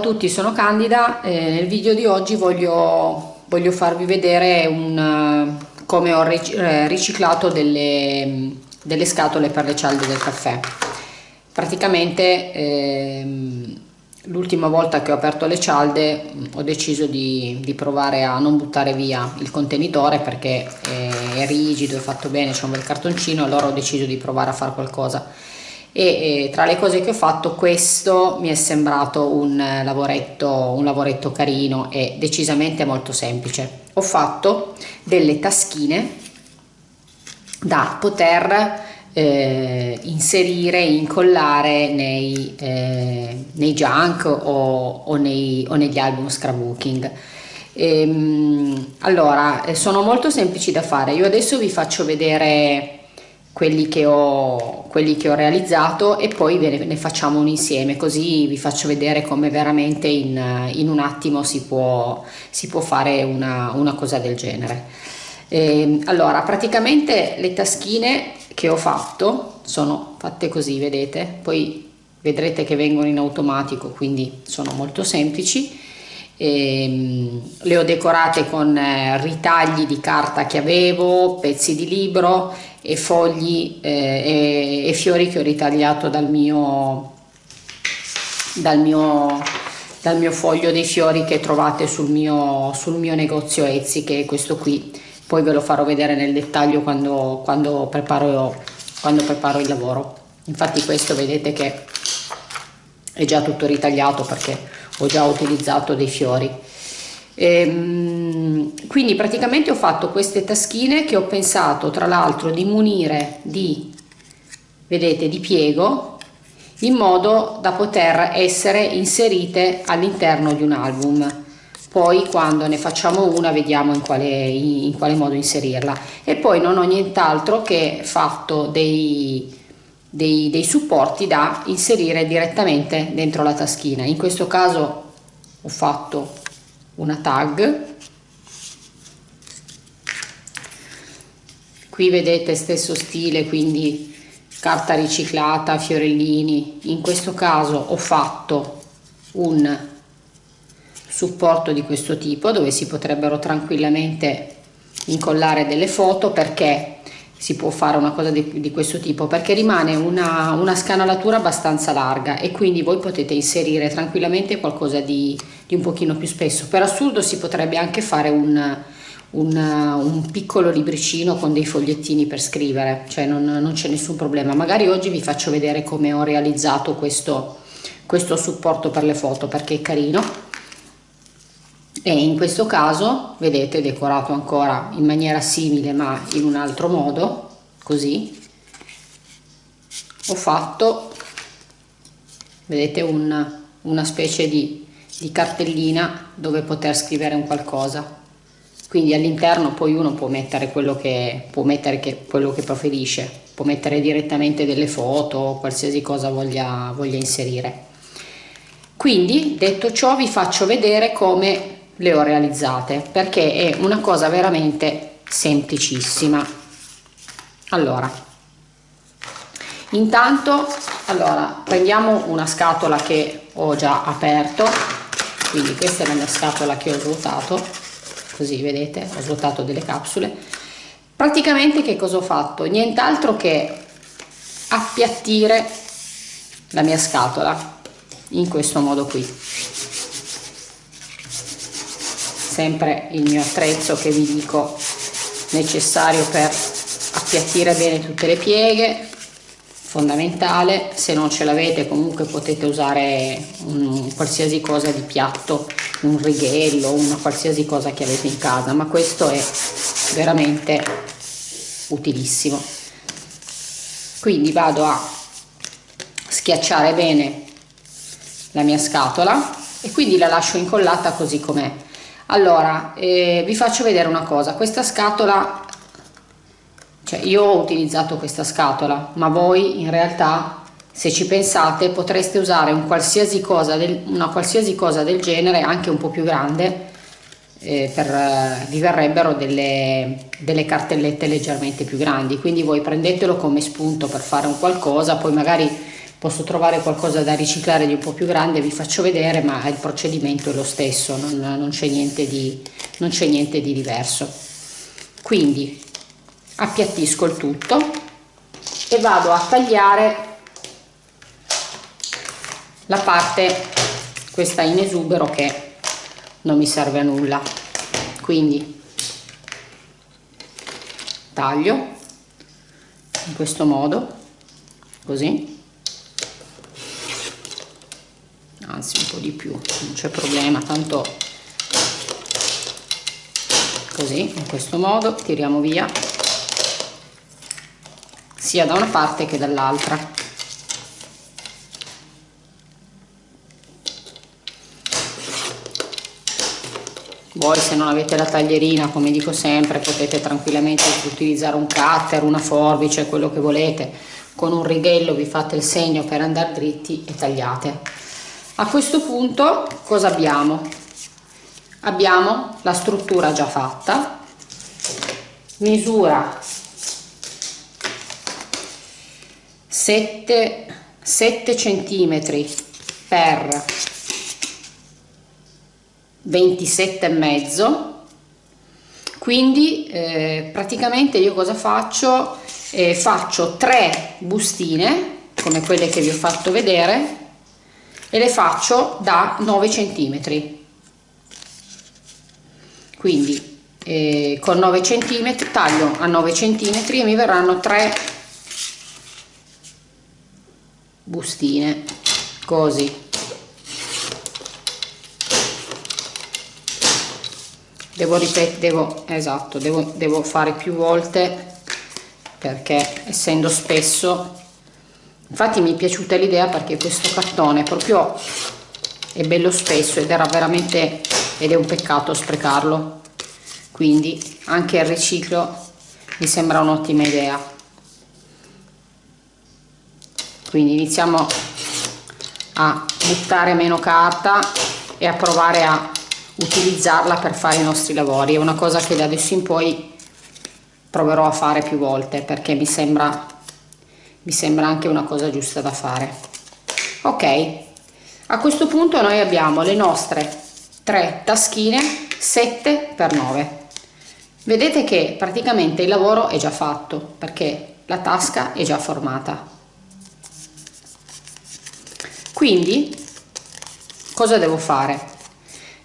A tutti, sono Candida e nel video di oggi voglio, voglio farvi vedere un, come ho eh, riciclato delle, delle, scatole per le cialde del caffè. Praticamente ehm, l'ultima volta che ho aperto le cialde ho deciso di, di, provare a non buttare via il contenitore perché è, è rigido, è fatto bene, c'è un bel cartoncino, allora ho deciso di provare a fare qualcosa e, e tra le cose che ho fatto questo mi è sembrato un lavoretto, un lavoretto carino e decisamente molto semplice. Ho fatto delle taschine da poter eh, inserire, incollare nei, eh, nei junk o, o, nei, o, negli album scrapbooking. Ehm, allora, sono molto semplici da fare. Io adesso vi faccio vedere quelli che ho, quelli che ho realizzato e poi ve ne, ne, facciamo un insieme così vi faccio vedere come veramente in, in un attimo si può, si può fare una, una, cosa del genere. E, ehm, allora praticamente le taschine che ho fatto sono fatte così vedete? Poi vedrete che vengono in automatico quindi sono molto semplici. E, ehm, le ho decorate con eh, ritagli di carta che avevo pezzi di libro e fogli eh, e, e, fiori che ho ritagliato dal mio, dal mio, dal mio foglio dei fiori che trovate sul mio, sul mio negozio Etsy che è questo qui. Poi ve lo farò vedere nel dettaglio quando, quando, preparo, quando preparo il lavoro. Infatti questo vedete che è già tutto ritagliato perché ho già utilizzato dei fiori. Ehm, quindi praticamente ho fatto queste taschine che ho pensato tra l'altro di munire di, vedete, di piego in modo da poter essere inserite all'interno di un album. Poi quando ne facciamo una vediamo in quale, in quale modo inserirla. E poi non ho nient'altro che fatto dei, dei, dei supporti da inserire direttamente dentro la taschina. In questo caso ho fatto una tag qui vedete stesso stile quindi carta riciclata fiorellini. In questo caso ho fatto un supporto di questo tipo dove si potrebbero tranquillamente incollare delle foto perché si può fare una cosa di, di questo tipo perché rimane una, una, scanalatura abbastanza larga e quindi voi potete inserire tranquillamente qualcosa di, di un pochino più spesso. Per assurdo si potrebbe anche fare un, un, un piccolo libricino con dei fogliettini per scrivere cioè non, non c'è nessun problema. Magari oggi vi faccio vedere come ho realizzato questo, questo supporto per le foto perché è carino. E in questo caso vedete decorato ancora in maniera simile ma in un altro modo così. Ho fatto vedete un, una specie di, di cartellina dove poter scrivere un qualcosa quindi all'interno poi uno può mettere quello che può mettere che, quello che preferisce può mettere direttamente delle foto qualsiasi cosa voglia, voglia inserire. Quindi detto ciò vi faccio vedere come le ho realizzate perché è una cosa veramente semplicissima. Allora intanto allora prendiamo una scatola che ho già aperto. Quindi questa è la mia scatola che ho svuotato così vedete ho svuotato delle capsule. Praticamente che cosa ho fatto? Nient'altro che appiattire la mia scatola in questo modo qui. Sempre il mio attrezzo che vi dico necessario per appiattire bene tutte le pieghe fondamentale. Se non ce l'avete comunque potete usare un qualsiasi cosa di piatto un righello una qualsiasi cosa che avete in casa ma questo è veramente utilissimo. Quindi vado a schiacciare bene la mia scatola e quindi la lascio incollata così com'è. Allora eh, vi faccio vedere una cosa. Questa scatola cioè io ho utilizzato questa scatola ma voi in realtà se ci pensate potreste usare un qualsiasi cosa del, una qualsiasi cosa del genere anche un po' più grande eh, per, eh, vi verrebbero delle, delle cartellette leggermente più grandi. Quindi voi prendetelo come spunto per fare un qualcosa poi magari posso trovare qualcosa da riciclare di un po' più grande vi faccio vedere ma il procedimento è lo stesso non, non c'è niente niente di diverso. Quindi appiattisco il tutto e vado a tagliare la parte questa in esubero che non mi serve a nulla. Quindi taglio in questo modo così. Anzi un po' di più non c'è problema tanto così in questo modo tiriamo via sia da una parte che dall'altra. Voi se non avete la taglierina come dico sempre potete tranquillamente utilizzare un cutter una forbice quello che volete. Con un righello vi fate il segno per andare dritti e tagliate. A questo punto cosa abbiamo? Abbiamo la struttura già fatta. Misura 7 7 centimetri per 27 e mezzo. Quindi eh, praticamente io cosa faccio? Eh, faccio tre bustine come quelle che vi ho fatto vedere e le faccio da 9 centimetri. Quindi eh, con 9 centimetri taglio a 9 centimetri e mi verranno tre bustine così. Devo ripetere devo esatto devo, devo fare più volte perché essendo spesso infatti mi è piaciuta l'idea perché questo cartone proprio è bello spesso ed era veramente ed è un peccato sprecarlo. Quindi anche il riciclo mi sembra un'ottima idea quindi iniziamo a buttare meno carta e a provare a utilizzarla per fare i nostri lavori. È una cosa che da adesso in poi proverò a fare più volte perché mi sembra mi sembra anche una cosa giusta da fare. Ok a questo punto noi abbiamo le nostre tre taschine 7 x 9 vedete che praticamente il lavoro è già fatto perché la tasca è già formata quindi cosa devo fare?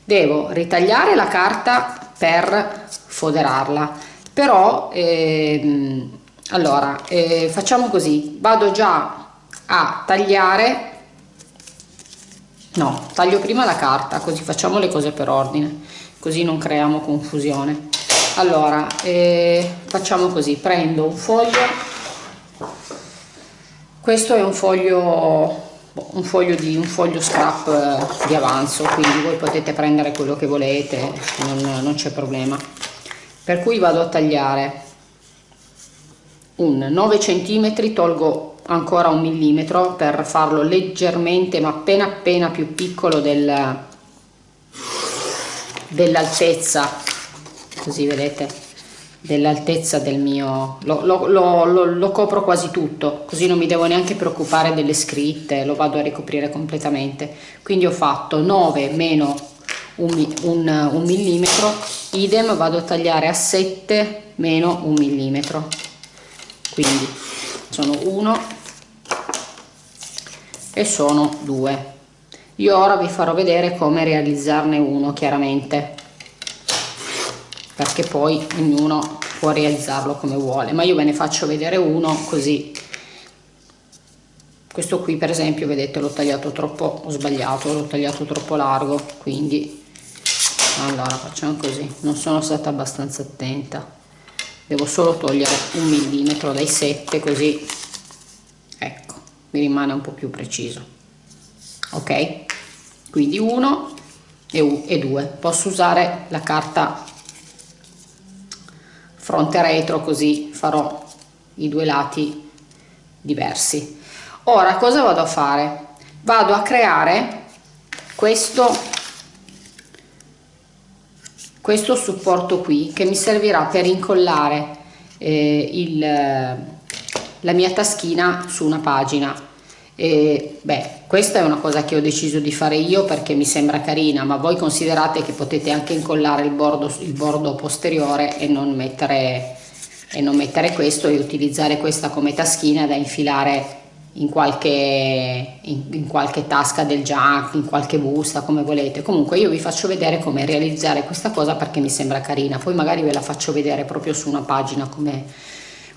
Devo ritagliare la carta per foderarla. Però ehm, allora eh, facciamo così. Vado già a tagliare. No taglio prima la carta così facciamo le cose per ordine così non creiamo confusione. Allora eh, facciamo così. Prendo un foglio. Questo è un foglio un foglio di un foglio scrap eh, di avanzo quindi voi potete prendere quello che volete non, non c'è problema. Per cui vado a tagliare. Un 9 centimetri tolgo ancora un millimetro per farlo leggermente ma appena appena più piccolo del, dell'altezza. Così vedete dell'altezza del mio lo, lo, lo, lo, copro quasi tutto così non mi devo neanche preoccupare delle scritte lo vado a ricoprire completamente. Quindi ho fatto 9 meno un, un, un millimetro idem vado a tagliare a 7 meno un millimetro. Quindi sono 1 e sono 2 io ora vi farò vedere come realizzarne uno chiaramente perché poi ognuno può realizzarlo come vuole. Ma io ve ne faccio vedere uno così. Questo qui per esempio vedete l'ho tagliato troppo ho sbagliato l'ho tagliato troppo largo quindi allora facciamo così. Non sono stata abbastanza attenta. Devo solo togliere un millimetro dai 7 così ecco mi rimane un po più preciso. Ok? Quindi uno e 2 posso usare la carta fronte retro così farò i due lati diversi. Ora cosa vado a fare? Vado a creare questo questo supporto qui che mi servirà per incollare eh, il, la mia taschina su una pagina. E beh questa è una cosa che ho deciso di fare io perché mi sembra carina ma voi considerate che potete anche incollare il bordo, il bordo posteriore e non mettere e non mettere questo e utilizzare questa come taschina da infilare in qualche, in, in qualche tasca del junk, in qualche busta, come volete. Comunque io vi faccio vedere come realizzare questa cosa perché mi sembra carina, poi magari ve la faccio vedere proprio su una pagina come,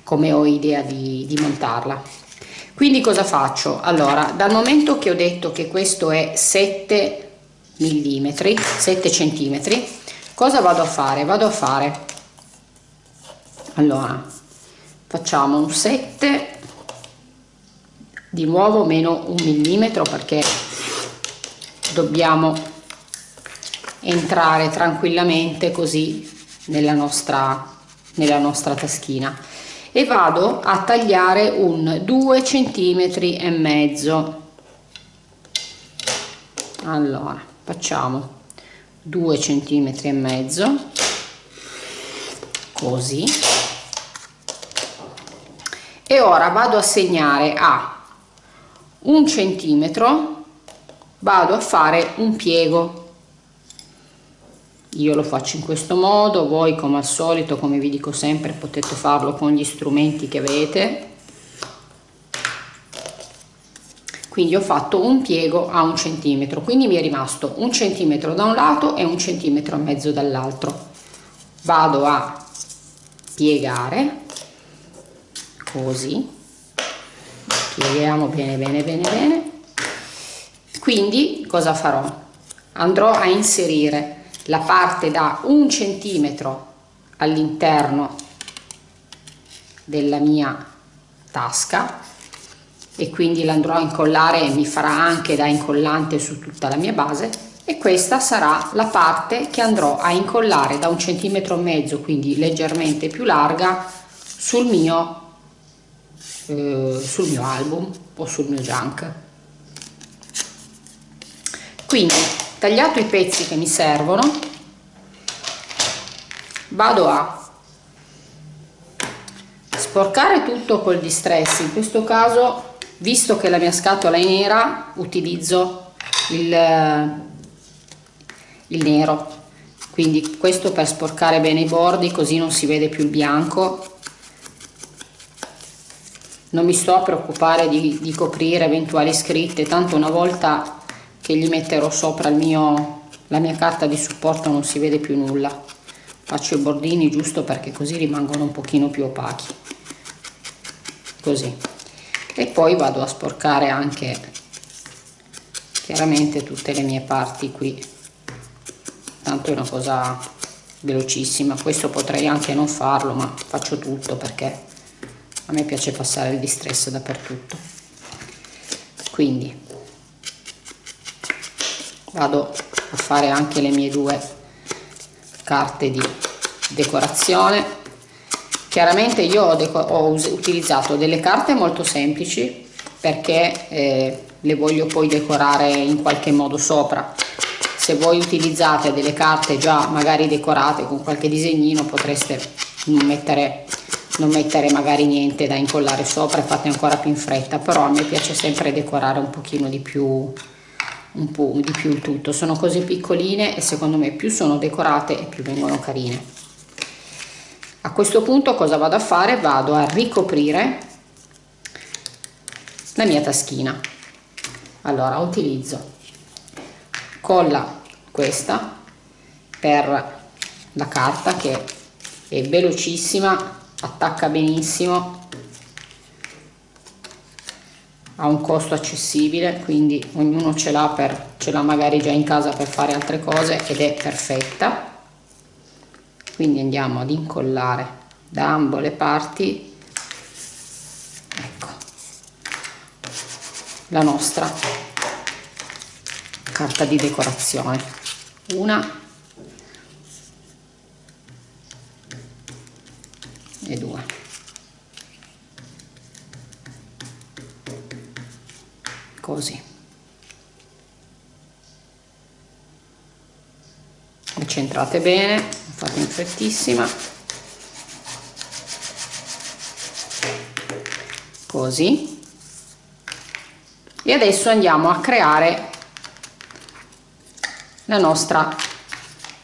come ho idea di, di montarla. Quindi cosa faccio? Allora, dal momento che ho detto che questo è 7 mm, 7 cm, cosa vado a fare? Vado a fare, allora, facciamo un 7 di nuovo meno un millimetro perché dobbiamo entrare tranquillamente così nella nostra nella nostra taschina e vado a tagliare un 2 centimetri e mezzo. Allora facciamo 2 centimetri e mezzo così. E ora vado a segnare a un centimetro vado a fare un piego io lo faccio in questo modo voi come al solito come vi dico sempre potete farlo con gli strumenti che avete. Quindi ho fatto un piego a un centimetro quindi mi è rimasto un centimetro da un lato e un centimetro e mezzo dall'altro. Vado a piegare così pieghiamo bene bene bene bene. Quindi cosa farò? Andrò a inserire la parte da un centimetro all'interno della mia tasca e quindi l'andrò a incollare e mi farà anche da incollante su tutta la mia base e questa sarà la parte che andrò a incollare da un centimetro e mezzo quindi leggermente più larga sul mio eh, sul mio album o sul mio junk. Quindi tagliato i pezzi che mi servono vado a sporcare tutto col distress. In questo caso visto che la mia scatola è nera utilizzo il, il nero. Quindi questo per sporcare bene i bordi così non si vede più il bianco. Non mi sto a preoccupare di, di coprire eventuali scritte tanto una volta che gli metterò sopra il mio, la mia carta di supporto non si vede più nulla. Faccio i bordini giusto perché così rimangono un pochino più opachi. Così. E poi vado a sporcare anche chiaramente tutte le mie parti qui. Tanto è una cosa velocissima. Questo potrei anche non farlo ma faccio tutto perché a me piace passare il distress dappertutto. Quindi vado a fare anche le mie due carte di decorazione. Chiaramente io ho, ho utilizzato delle carte molto semplici perché eh, le voglio poi decorare in qualche modo sopra. Se voi utilizzate delle carte già magari decorate con qualche disegnino potreste mettere non mettere magari niente da incollare sopra e fate ancora più in fretta però a me piace sempre decorare un pochino di più un po' di più il tutto. Sono cose piccoline e secondo me più sono decorate e più vengono carine. A questo punto cosa vado a fare? Vado a ricoprire la mia taschina. Allora utilizzo colla questa per la carta che è velocissima attacca benissimo ha un costo accessibile quindi ognuno ce l'ha per ce l'ha magari già in casa per fare altre cose ed è perfetta. Quindi andiamo ad incollare da ambo le parti. Ecco. La nostra carta di decorazione. Una così. Centrate bene fate in frettissima. Così. E adesso andiamo a creare la nostra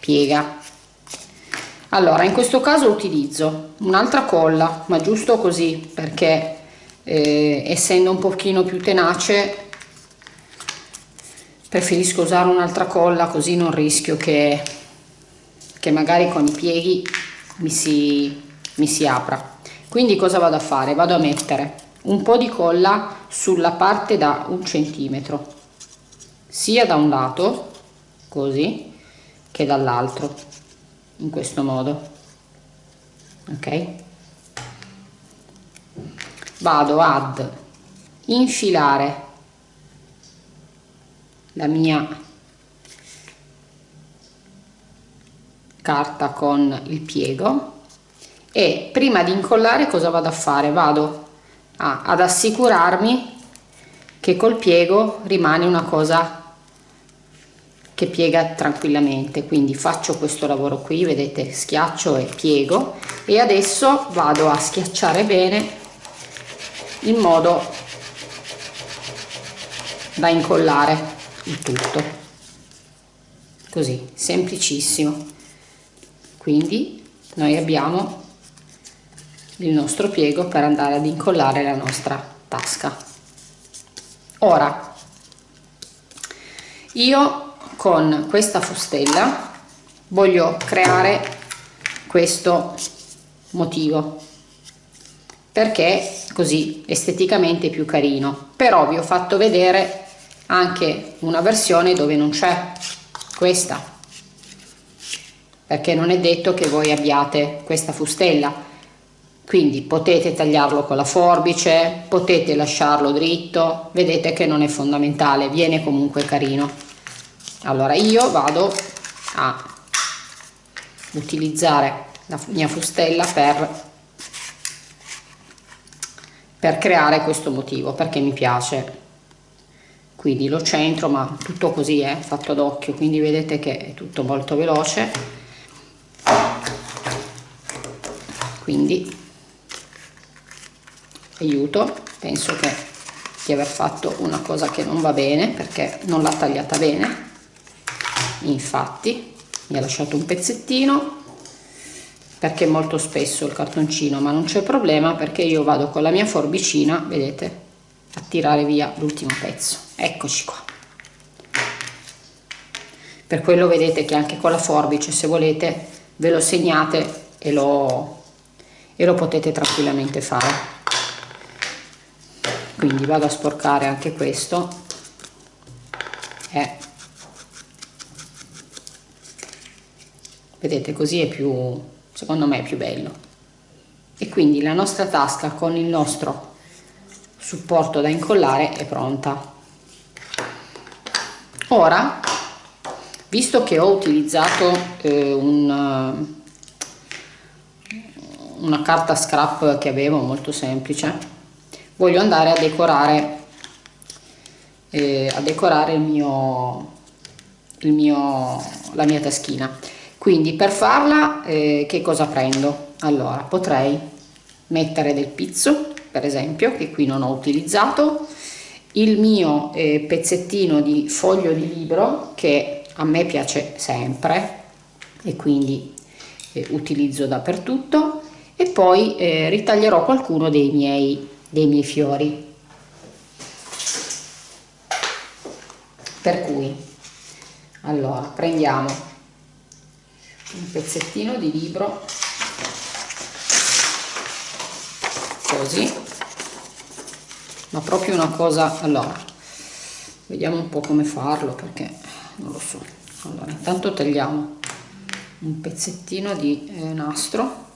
piega. Allora in questo caso utilizzo un'altra colla ma giusto così perché eh, essendo un pochino più tenace preferisco usare un'altra colla così non rischio che, che magari con i pieghi mi si, mi si apra. Quindi cosa vado a fare? Vado a mettere un po di colla sulla parte da un centimetro sia da un lato così che dall'altro in questo modo. Ok? Vado ad infilare la mia carta con il piego. E prima di incollare cosa vado a fare? Vado a, ad assicurarmi che col piego rimane una cosa che piega tranquillamente. Quindi faccio questo lavoro qui vedete schiaccio e piego. E adesso vado a schiacciare bene in modo da incollare il tutto. Così semplicissimo. Quindi noi abbiamo il nostro piego per andare ad incollare la nostra tasca. Ora io con questa fustella voglio creare questo motivo. Perché così esteticamente più carino. Però vi ho fatto vedere anche una versione dove non c'è questa. Perché non è detto che voi abbiate questa fustella. Quindi potete tagliarlo con la forbice potete lasciarlo dritto. Vedete che non è fondamentale viene comunque carino. Allora io vado a utilizzare la mia fustella per, per creare questo motivo perché mi piace quindi lo centro ma tutto così è fatto d'occhio quindi vedete che è tutto molto veloce. Quindi aiuto penso che di aver fatto una cosa che non va bene perché non l'ha tagliata bene. Infatti mi ha lasciato un pezzettino perché molto spesso il cartoncino ma non c'è problema perché io vado con la mia forbicina vedete a tirare via l'ultimo pezzo eccoci qua. Per quello vedete che anche con la forbice se volete ve lo segnate e lo, e lo potete tranquillamente fare. Quindi vado a sporcare anche questo. Eh, vedete così è più secondo me è più bello. E quindi la nostra tasca con il nostro supporto da incollare è pronta ora visto che ho utilizzato eh, un, una carta scrap che avevo molto semplice voglio andare a decorare eh, a decorare il mio, il mio la mia taschina. Quindi per farla eh, che cosa prendo? Allora potrei mettere del pizzo per esempio che qui non ho utilizzato il mio eh, pezzettino di foglio di libro che a me piace sempre e quindi eh, utilizzo dappertutto e poi eh, ritaglierò qualcuno dei miei, dei miei fiori. Per cui allora prendiamo un pezzettino di libro così ma proprio una cosa allora vediamo un po' come farlo perché non lo so. Allora intanto tagliamo un pezzettino di eh, nastro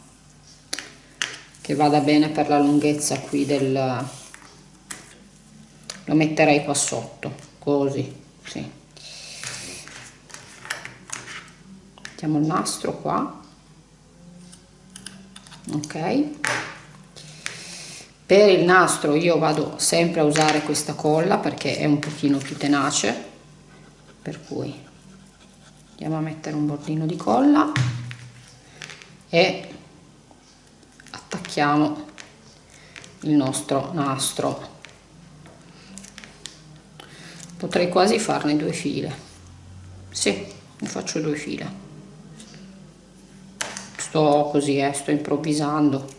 che vada bene per la lunghezza qui del lo metterei qua sotto così sì. Mettiamo il nastro qua. Ok per il nastro io vado sempre a usare questa colla perché è un pochino più tenace per cui andiamo a mettere un bordino di colla e attacchiamo il nostro nastro. Potrei quasi farne due file. Sì ne faccio due file. Sto così eh, sto improvvisando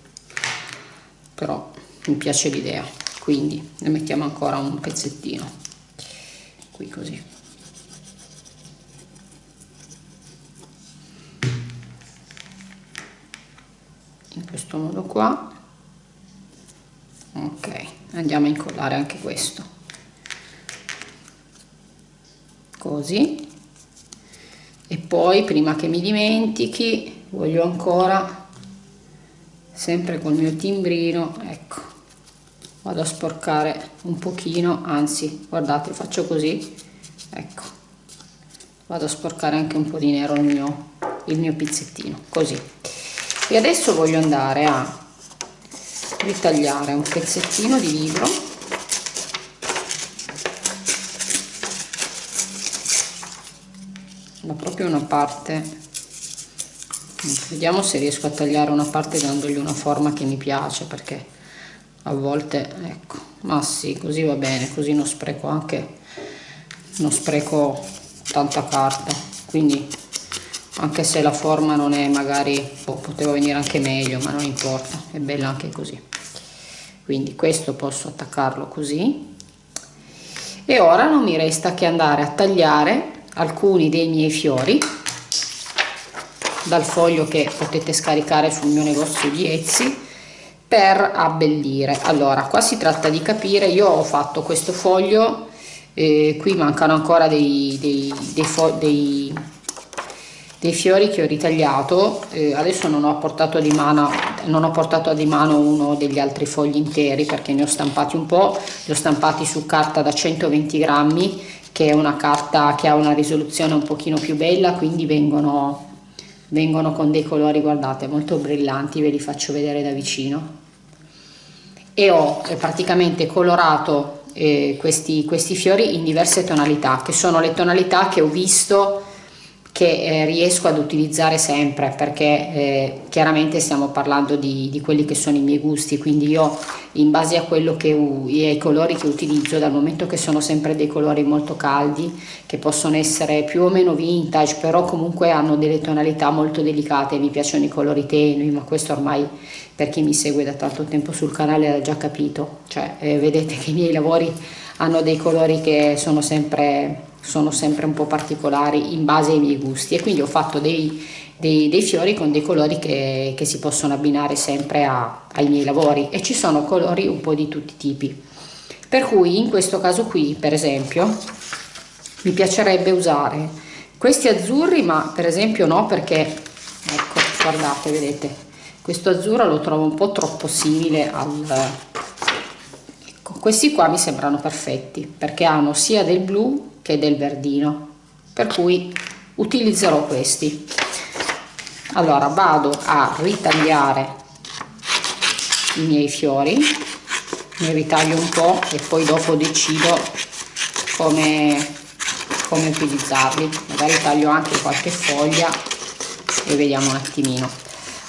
però mi piace l'idea quindi ne mettiamo ancora un pezzettino. Qui così. In questo modo qua. Ok andiamo a incollare anche questo. Così. E poi prima che mi dimentichi voglio ancora sempre col mio timbrino ecco vado a sporcare un pochino anzi guardate faccio così ecco. Vado a sporcare anche un po di nero il mio, il mio pizzettino così. E adesso voglio andare a ritagliare un pezzettino di libro. Ma proprio una parte. Vediamo se riesco a tagliare una parte dandogli una forma che mi piace perché a volte ecco. Ma sì così va bene così non spreco anche non spreco tanta carta quindi anche se la forma non è magari oh, poteva venire anche meglio ma non importa è bella anche così. Quindi questo posso attaccarlo così. E ora non mi resta che andare a tagliare alcuni dei miei fiori dal foglio che potete scaricare sul mio negozio di Etsy per abbellire. Allora qua si tratta di capire io ho fatto questo foglio eh, qui mancano ancora dei, dei, dei, dei dei fiori che ho ritagliato. Eh, adesso non ho portato di mano non ho portato di mano uno degli altri fogli interi perché ne ho stampati un po' li ho stampati su carta da 120 grammi che è una carta che ha una risoluzione un pochino più bella quindi vengono vengono con dei colori guardate molto brillanti ve li faccio vedere da vicino. E ho eh, praticamente colorato eh, questi, questi fiori in diverse tonalità che sono le tonalità che ho visto che eh, riesco ad utilizzare sempre perché eh, chiaramente stiamo parlando di, di, quelli che sono i miei gusti quindi io in base a quello che ai colori che utilizzo dal momento che sono sempre dei colori molto caldi che possono essere più o meno vintage però comunque hanno delle tonalità molto delicate mi piacciono i colori tenui ma questo ormai per chi mi segue da tanto tempo sul canale ha già capito. Cioè eh, vedete che i miei lavori hanno dei colori che sono sempre sono sempre un po' particolari in base ai miei gusti e quindi ho fatto dei, dei, dei fiori con dei colori che, che, si possono abbinare sempre a, ai miei lavori e ci sono colori un po' di tutti i tipi. Per cui in questo caso qui per esempio mi piacerebbe usare questi azzurri ma per esempio no perché ecco guardate vedete questo azzurro lo trovo un po' troppo simile al ecco questi qua mi sembrano perfetti perché hanno sia del blu che del verdino per cui utilizzerò questi. Allora vado a ritagliare i miei fiori ne ritaglio un po' e poi dopo decido come, come utilizzarli. Magari taglio anche qualche foglia e vediamo un attimino.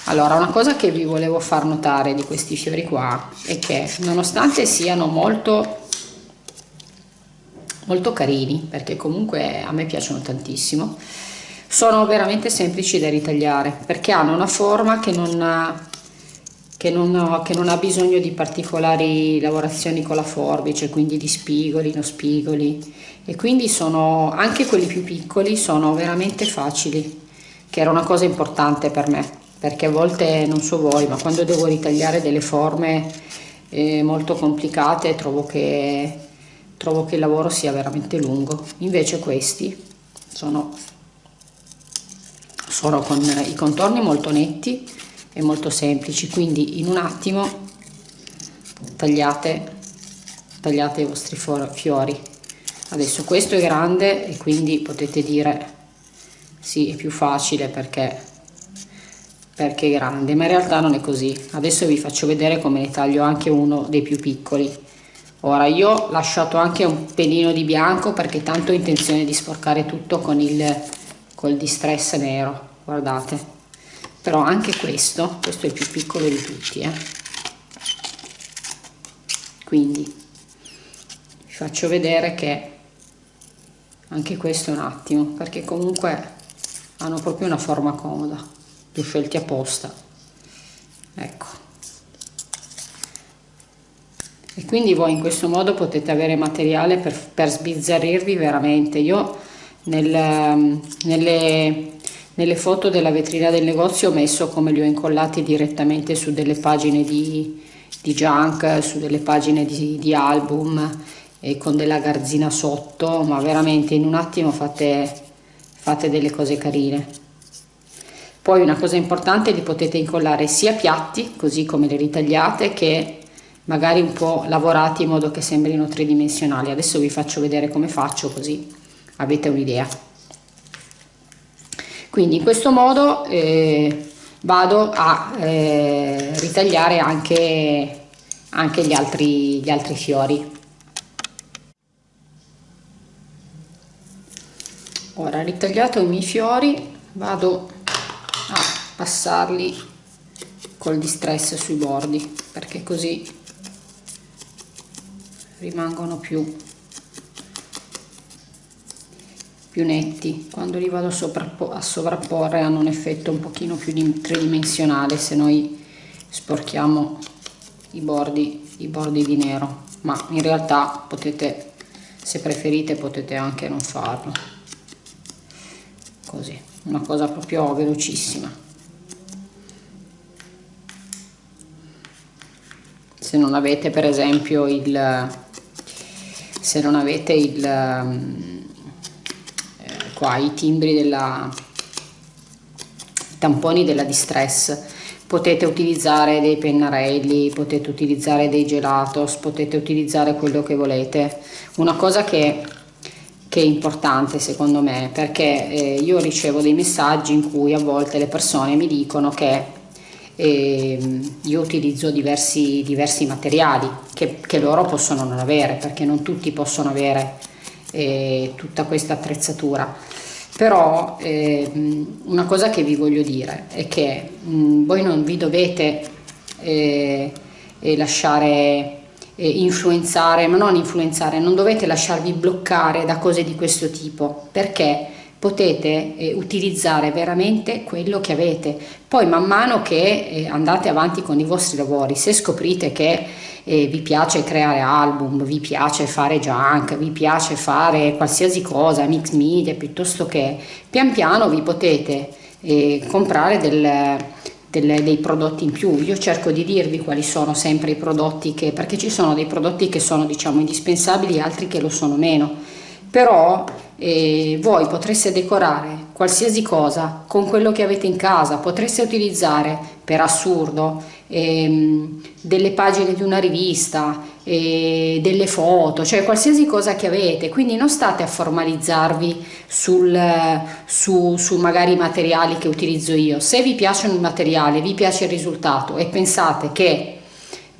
Allora una cosa che vi volevo far notare di questi fiori qua è che nonostante siano molto molto carini perché comunque a me piacciono tantissimo. Sono veramente semplici da ritagliare perché hanno una forma che non ha, che non, che non ha bisogno di particolari lavorazioni con la forbice quindi di spigoli, non spigoli. E quindi sono anche quelli più piccoli sono veramente facili che era una cosa importante per me perché a volte non so voi ma quando devo ritagliare delle forme eh, molto complicate trovo che trovo che il lavoro sia veramente lungo. Invece questi sono, sono con i contorni molto netti e molto semplici. Quindi in un attimo tagliate tagliate i vostri fiori. Adesso questo è grande e quindi potete dire sì è più facile perché perché è grande ma in realtà non è così. Adesso vi faccio vedere come ne taglio anche uno dei più piccoli ora io ho lasciato anche un pelino di bianco perché tanto ho intenzione di sporcare tutto con il col distress nero guardate. Però anche questo questo è il più piccolo di tutti eh. quindi vi faccio vedere che anche questo un attimo perché comunque hanno proprio una forma comoda li ho scelti apposta. Ecco e quindi voi in questo modo potete avere materiale per, per sbizzarrirvi veramente. Io nel, nelle, nelle foto della vetrina del negozio ho messo come li ho incollati direttamente su delle pagine di, di junk su delle pagine di, di album e con della garzina sotto ma veramente in un attimo fate, fate delle cose carine. Poi una cosa importante li potete incollare sia piatti così come li ritagliate che magari un po' lavorati in modo che sembrino tridimensionali. Adesso vi faccio vedere come faccio così avete un'idea. Quindi in questo modo eh, vado a eh, ritagliare anche, anche gli, altri, gli altri fiori. Ora ritagliato i miei fiori vado a passarli col distress sui bordi perché così rimangono più più netti. Quando li vado a sovrapporre hanno un effetto un pochino più tridimensionale se noi sporchiamo i bordi i bordi di nero. Ma in realtà potete se preferite potete anche non farlo. Così una cosa proprio velocissima. Se non avete per esempio il se non avete il eh, qua i timbri della i tamponi della distress potete utilizzare dei pennarelli potete utilizzare dei gelatos potete utilizzare quello che volete. Una cosa che che è importante secondo me perché eh, io ricevo dei messaggi in cui a volte le persone mi dicono che eh, io utilizzo diversi, diversi materiali che, che, loro possono non avere perché non tutti possono avere eh, tutta questa attrezzatura. Però ehm, una cosa che vi voglio dire è che mh, mm, voi non vi dovete eh, eh, lasciare eh, influenzare, ma non influenzare, non dovete lasciarvi bloccare da cose di questo tipo, perché potete eh, utilizzare veramente quello che avete. Poi man mano che eh, andate avanti con i vostri lavori, se scoprite che eh, vi piace creare album, vi piace fare junk, vi piace fare qualsiasi cosa, mix media, piuttosto che pian piano vi potete eh, comprare del delle, dei prodotti in più. Io cerco di dirvi quali sono sempre i prodotti che, perché ci sono dei prodotti che sono diciamo indispensabili e altri che lo sono meno, però eh, voi potreste decorare qualsiasi cosa con quello che avete in casa, potreste utilizzare per assurdo ehm, delle pagine di una rivista, eh, delle foto, cioè qualsiasi cosa che avete, quindi non state a formalizzarvi sul, su, su magari i materiali che utilizzo io, se vi piacciono i materiali, vi piace il risultato e pensate che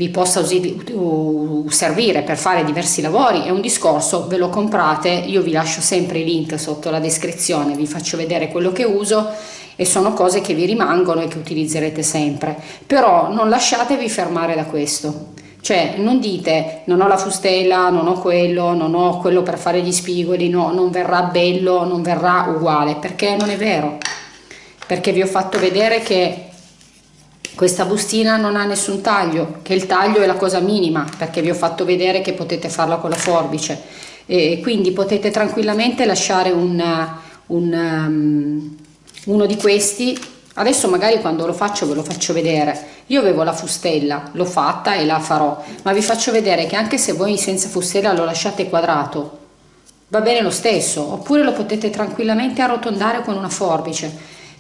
vi possa servire per fare diversi lavori è un discorso, ve lo comprate, io vi lascio sempre i link sotto la descrizione, vi faccio vedere quello che uso e sono cose che vi rimangono e che utilizzerete sempre, però non lasciatevi fermare da questo. Cioè non dite non ho la fustella, non ho quello, non ho quello per fare gli spigoli, no, non verrà bello, non verrà uguale, perché non è vero. Perché vi ho fatto vedere che questa bustina non ha nessun taglio, che il taglio è la cosa minima, perché vi ho fatto vedere che potete farla con la forbice. E quindi potete tranquillamente lasciare un, un, um, uno di questi. Adesso magari quando lo faccio ve lo faccio vedere. Io avevo la fustella l'ho fatta e la farò. Ma vi faccio vedere che anche se voi senza fustella lo lasciate quadrato va bene lo stesso. Oppure lo potete tranquillamente arrotondare con una forbice.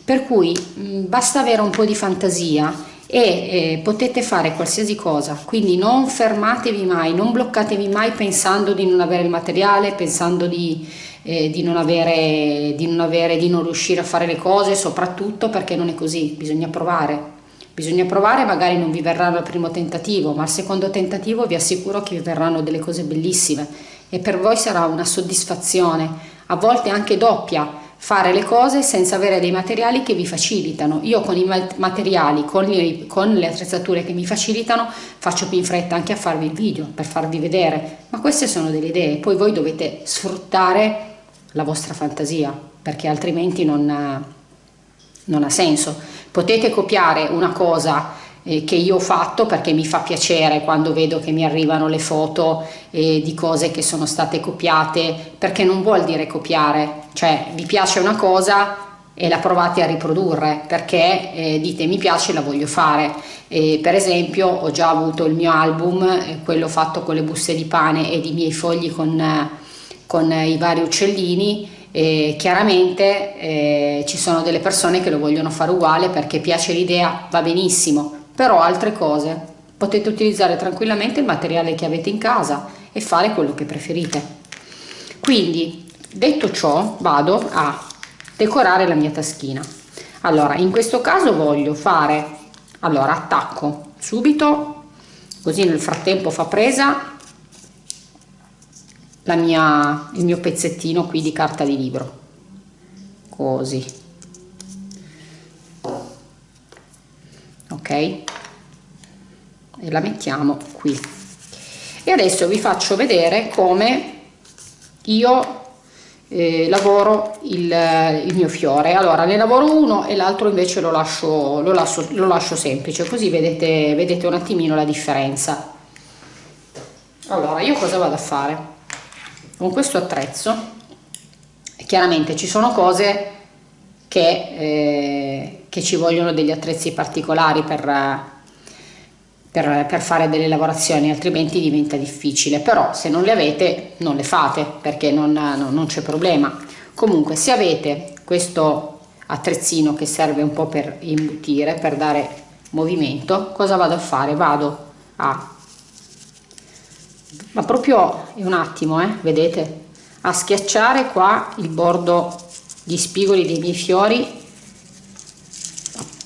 Per cui mh, basta avere un po' di fantasia e eh, potete fare qualsiasi cosa, quindi non fermatevi mai, non bloccatevi mai pensando di non avere il materiale, pensando di, eh, di, non avere, di non avere, di non riuscire a fare le cose, soprattutto perché non è così, bisogna provare. Bisogna provare, magari non vi verrà al primo tentativo, ma al secondo tentativo vi assicuro che vi verranno delle cose bellissime e per voi sarà una soddisfazione, a volte anche doppia, fare le cose senza avere dei materiali che vi facilitano. Io con i materiali, con, gli, con, le attrezzature che mi facilitano, faccio più in fretta anche a farvi il video per farvi vedere, ma queste sono delle idee, poi voi dovete sfruttare la vostra fantasia perché altrimenti non, non ha senso. Potete copiare una cosa che io ho fatto perché mi fa piacere quando vedo che mi arrivano le foto eh, di cose che sono state copiate perché non vuol dire copiare. Cioè vi piace una cosa e la provate a riprodurre perché eh, dite mi piace la voglio fare eh, per esempio ho già avuto il mio album eh, quello fatto con le buste di pane ed i miei fogli con, con i vari uccellini. E chiaramente eh, ci sono delle persone che lo vogliono fare uguale perché piace l'idea va benissimo però altre cose. Potete utilizzare tranquillamente il materiale che avete in casa e fare quello che preferite. Quindi detto ciò vado a decorare la mia taschina. Allora in questo caso voglio fare allora attacco subito così nel frattempo fa presa la mia il mio pezzettino qui di carta di libro. Così e la mettiamo qui. E adesso vi faccio vedere come io eh, lavoro il, il, mio fiore. Allora ne lavoro uno e l'altro invece lo lascio, lo, lascio, lo lascio semplice così vedete, vedete un attimino la differenza. Allora io cosa vado a fare? Con questo attrezzo chiaramente ci sono cose che, eh, che ci vogliono degli attrezzi particolari per, per, per, fare delle lavorazioni altrimenti diventa difficile. Però se non le avete non le fate perché non, non, non c'è problema. Comunque se avete questo attrezzino che serve un po' per imbutire per dare movimento cosa vado a fare? Vado a ma proprio un attimo eh, vedete? A schiacciare qua il bordo di spigoli dei miei fiori.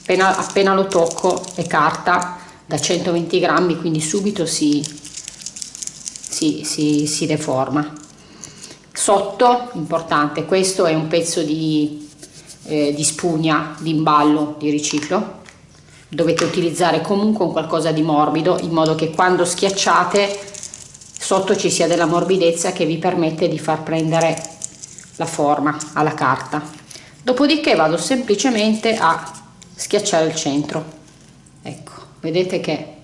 Appena, appena lo tocco è carta da 120 grammi quindi subito si, si, si, si deforma. Sotto importante questo è un pezzo di, eh, di spugna di imballo di riciclo. Dovete utilizzare comunque un qualcosa di morbido in modo che quando schiacciate sotto ci sia della morbidezza che vi permette di far prendere la forma alla carta. Dopodiché vado semplicemente a schiacciare il centro. Ecco vedete che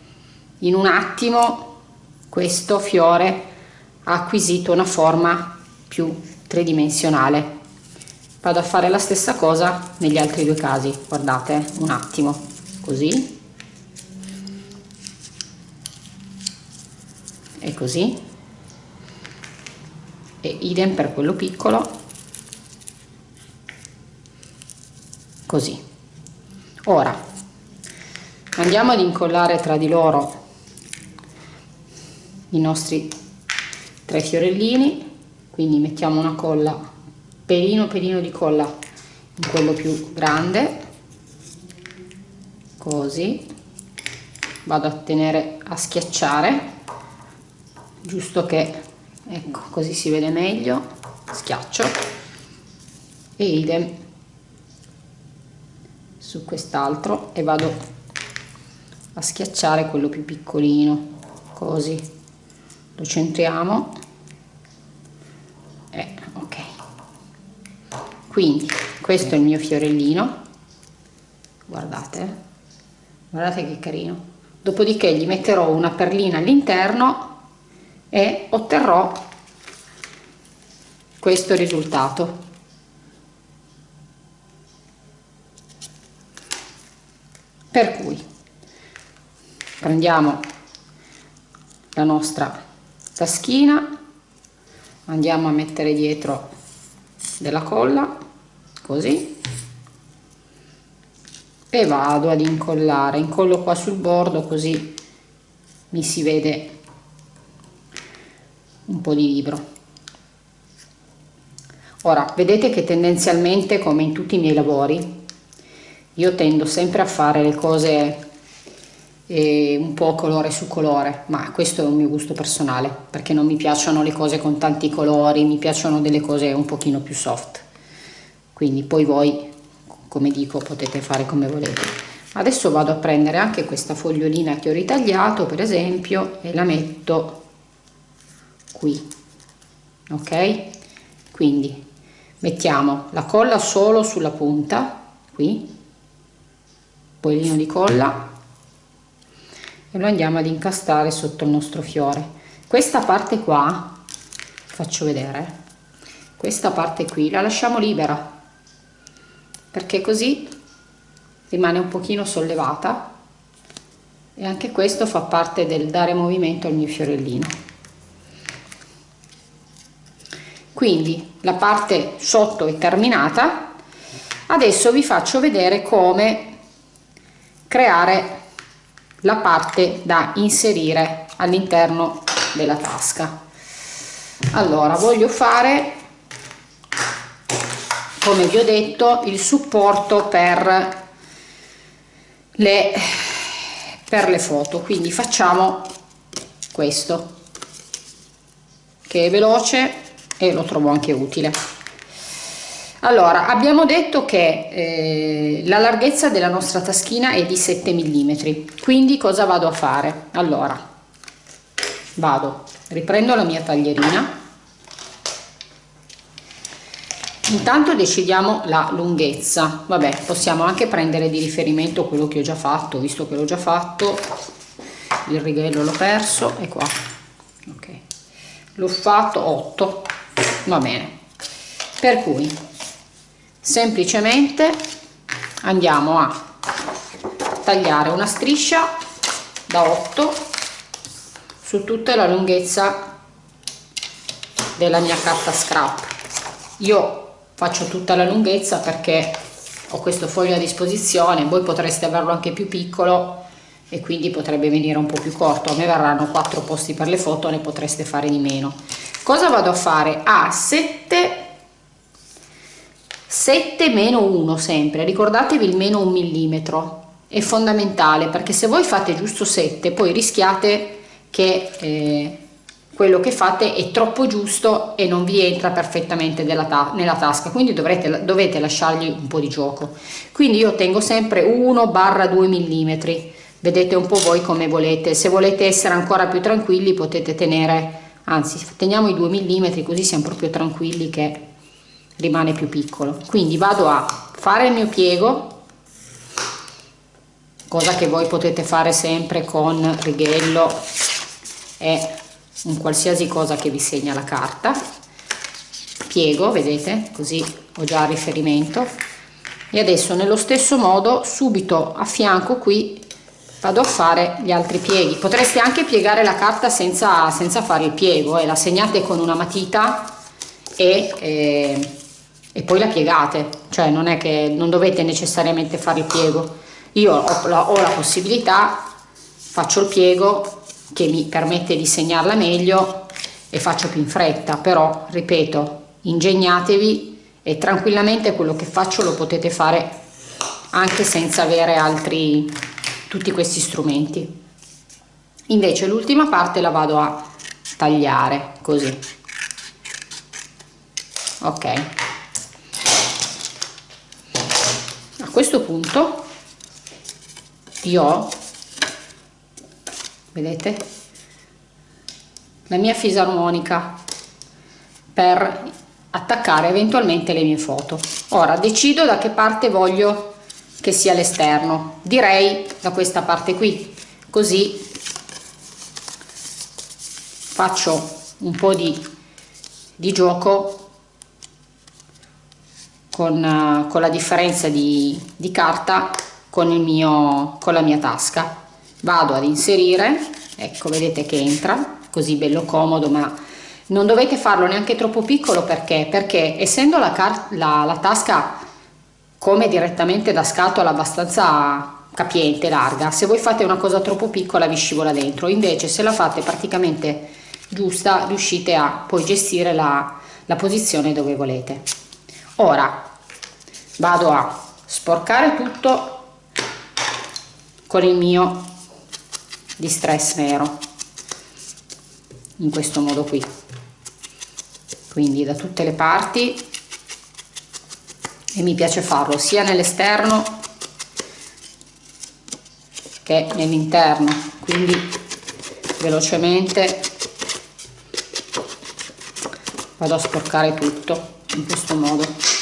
in un attimo questo fiore ha acquisito una forma più tridimensionale. Vado a fare la stessa cosa negli altri due casi. Guardate un attimo. Così. E così. E idem per quello piccolo così. Ora andiamo ad incollare tra di loro i nostri tre fiorellini quindi mettiamo una colla pelino pelino di colla in quello più grande. Così. Vado a tenere a schiacciare giusto che ecco così si vede meglio. Schiaccio. E idem su quest'altro e vado a schiacciare quello più piccolino così. Lo centriamo. E ok. Quindi questo è il mio fiorellino. Guardate guardate che carino. Dopodiché gli metterò una perlina all'interno e otterrò questo risultato per cui prendiamo la nostra taschina andiamo a mettere dietro della colla così e vado ad incollare. Incollo qua sul bordo così mi si vede un po' di libro. Ora vedete che tendenzialmente come in tutti i miei lavori io tendo sempre a fare le cose e un po' colore su colore, ma questo è un mio gusto personale, perché non mi piacciono le cose con tanti colori, mi piacciono delle cose un pochino più soft. Quindi poi voi, come dico, potete fare come volete. Adesso vado a prendere anche questa fogliolina che ho ritagliato, per esempio, e la metto qui. Ok? Quindi mettiamo la colla solo sulla punta qui pollino di colla e lo andiamo ad incastare sotto il nostro fiore. Questa parte qua faccio vedere questa parte qui la lasciamo libera perché così rimane un pochino sollevata e anche questo fa parte del dare movimento al mio fiorellino. Quindi la parte sotto è terminata. Adesso vi faccio vedere come creare la parte da inserire all'interno della tasca. Allora voglio fare come vi ho detto il supporto per le per le foto. Quindi facciamo questo che è veloce e lo trovo anche utile allora abbiamo detto che eh, la larghezza della nostra taschina è di 7 mm quindi cosa vado a fare? Allora vado riprendo la mia taglierina. Intanto decidiamo la lunghezza. Vabbè possiamo anche prendere di riferimento quello che ho già fatto visto che l'ho già fatto. Il righello l'ho perso e qua. Ok. L'ho fatto 8 va bene. Per cui semplicemente andiamo a tagliare una striscia da 8 su tutta la lunghezza della mia carta scrap. Io faccio tutta la lunghezza perché ho questo foglio a disposizione voi potreste averlo anche più piccolo e quindi potrebbe venire un po' più corto. A me verranno quattro posti per le foto ne potreste fare di meno. Cosa vado a fare? A 7 7 meno 1 sempre ricordatevi il meno un millimetro è fondamentale perché se voi fate giusto 7 poi rischiate che eh, quello che fate è troppo giusto e non vi entra perfettamente ta nella tasca quindi dovrete, dovete lasciargli un po' di gioco. Quindi io tengo sempre 1 barra 2 mm vedete un po' voi come volete. Se volete essere ancora più tranquilli potete tenere anzi teniamo i 2 mm così siamo proprio tranquilli che rimane più piccolo. Quindi vado a fare il mio piego cosa che voi potete fare sempre con righello è un qualsiasi cosa che vi segna la carta. Piego vedete? Così ho già riferimento. E adesso nello stesso modo subito a fianco qui vado a fare gli altri pieghi. Potreste anche piegare la carta senza, senza fare il piego e eh. la segnate con una matita e, eh, e poi la piegate cioè non è che non dovete necessariamente fare il piego. Io ho la, ho la possibilità faccio il piego che mi permette di segnarla meglio e faccio più in fretta però ripeto ingegnatevi e tranquillamente quello che faccio lo potete fare anche senza avere altri tutti questi strumenti. Invece l'ultima parte la vado a tagliare così. Ok a questo punto io ho vedete? La mia fisarmonica per attaccare eventualmente le mie foto. Ora decido da che parte voglio che sia l'esterno. Direi da questa parte qui. Così faccio un po di, di gioco con, con la differenza di, di carta con, il mio, con la mia tasca. Vado ad inserire ecco vedete che entra così bello comodo ma non dovete farlo neanche troppo piccolo perché? Perché essendo la, la, la tasca come direttamente da scatola abbastanza capiente larga se voi fate una cosa troppo piccola vi scivola dentro. Invece se la fate praticamente giusta riuscite a poi gestire la, la posizione dove volete. Ora vado a sporcare tutto con il mio di stress nero in questo modo qui. Quindi da tutte le parti e mi piace farlo sia nell'esterno che nell'interno. Quindi velocemente vado a sporcare tutto in questo modo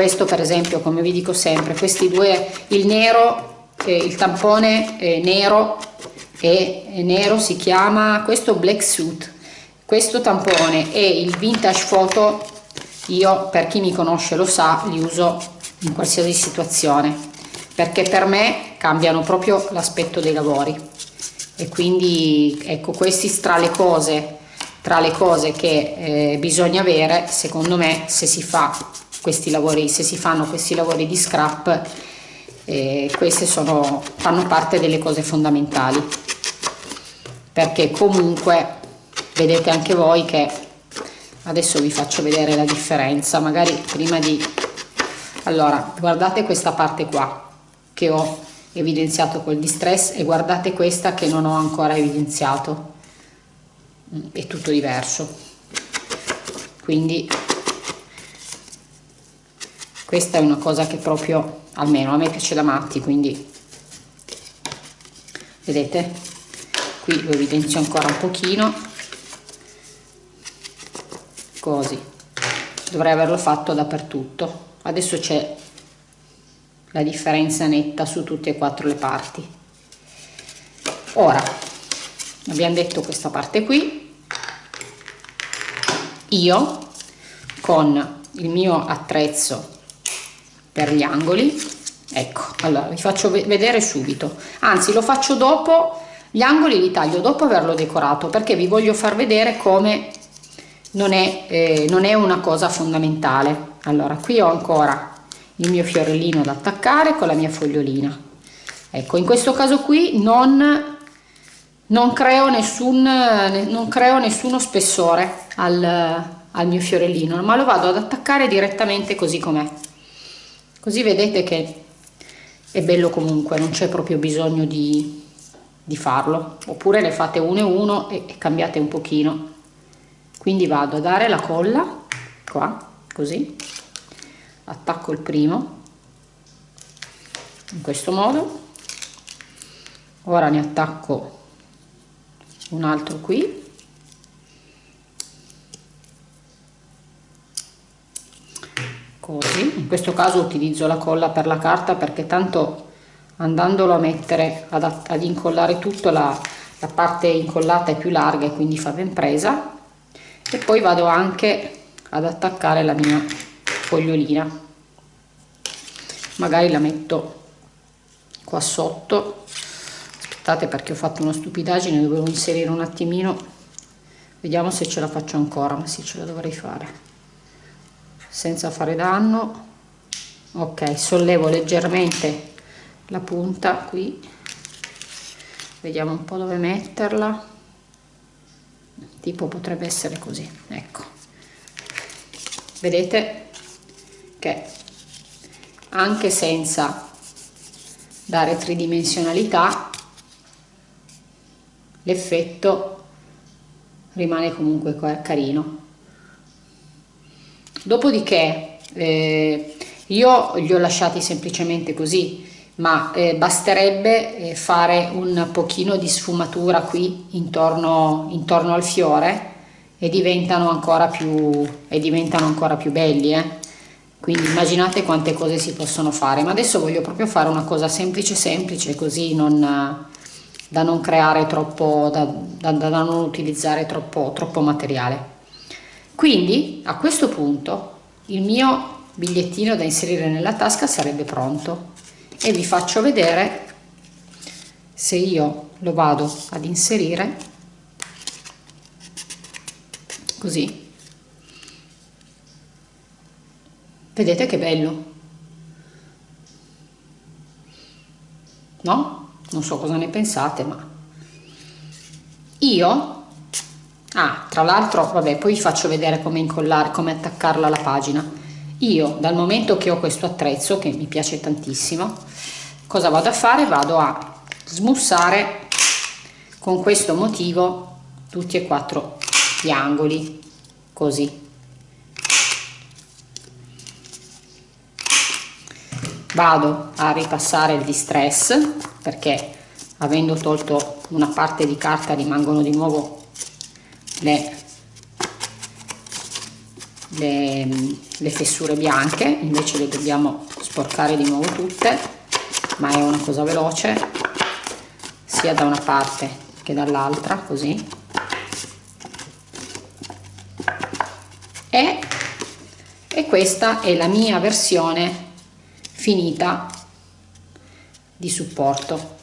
questo per esempio come vi dico sempre questi due il nero eh, il tampone eh, nero e nero si chiama questo black suit. Questo tampone e il vintage photo io per chi mi conosce lo sa li uso in qualsiasi situazione perché per me cambiano proprio l'aspetto dei lavori. E quindi ecco questi tra le cose tra le cose che eh, bisogna avere secondo me se si fa questi lavori se si fanno questi lavori di scrap eh, queste sono fanno parte delle cose fondamentali. Perché comunque vedete anche voi che adesso vi faccio vedere la differenza magari prima di allora guardate questa parte qua che ho evidenziato col distress e guardate questa che non ho ancora evidenziato. Mm, è tutto diverso. Quindi questa è una cosa che proprio almeno a me piace da matti quindi vedete? Qui lo evidenzio ancora un pochino. Così. Dovrei averlo fatto dappertutto. Adesso c'è la differenza netta su tutte e quattro le parti. Ora abbiamo detto questa parte qui. Io con il mio attrezzo per gli angoli. Ecco allora vi faccio vedere subito. Anzi lo faccio dopo gli angoli li taglio dopo averlo decorato perché vi voglio far vedere come non è, eh, non è una cosa fondamentale. Allora qui ho ancora il mio fiorellino da attaccare con la mia fogliolina. Ecco in questo caso qui non non creo nessun non creo nessuno spessore al, al mio fiorellino ma lo vado ad attaccare direttamente così com'è così vedete che è bello comunque non c'è proprio bisogno di, di farlo. Oppure ne fate uno e uno e, e cambiate un pochino. Quindi vado a dare la colla qua così. Attacco il primo in questo modo. Ora ne attacco un altro qui così. In questo caso utilizzo la colla per la carta perché tanto andandolo a mettere ad, ad incollare tutto la, la parte incollata è più larga e quindi fa ben presa. E poi vado anche ad attaccare la mia fogliolina. Magari la metto qua sotto. Aspettate perché ho fatto una stupidaggine dovevo inserire un attimino. Vediamo se ce la faccio ancora ma sì ce la dovrei fare senza fare danno. Ok sollevo leggermente la punta qui. Vediamo un po' dove metterla. Tipo potrebbe essere così ecco. Vedete che anche senza dare tridimensionalità l'effetto rimane comunque carino dopodiché eh, io li ho lasciati semplicemente così ma eh, basterebbe eh, fare un pochino di sfumatura qui intorno, intorno al fiore e diventano ancora più, diventano ancora più belli eh? quindi immaginate quante cose si possono fare ma adesso voglio proprio fare una cosa semplice semplice così non, da non creare troppo da, da, da non utilizzare troppo, troppo materiale quindi a questo punto il mio bigliettino da inserire nella tasca sarebbe pronto. E vi faccio vedere se io lo vado ad inserire così. Vedete che bello. No? non so cosa ne pensate ma io ah tra l'altro vabbè poi vi faccio vedere come incollare come attaccarla alla pagina. Io dal momento che ho questo attrezzo che mi piace tantissimo cosa vado a fare? Vado a smussare con questo motivo tutti e quattro gli angoli così. Vado a ripassare il distress perché avendo tolto una parte di carta rimangono di nuovo le le, le fessure bianche invece le dobbiamo sporcare di nuovo tutte ma è una cosa veloce sia da una parte che dall'altra così. E, e questa è la mia versione finita di supporto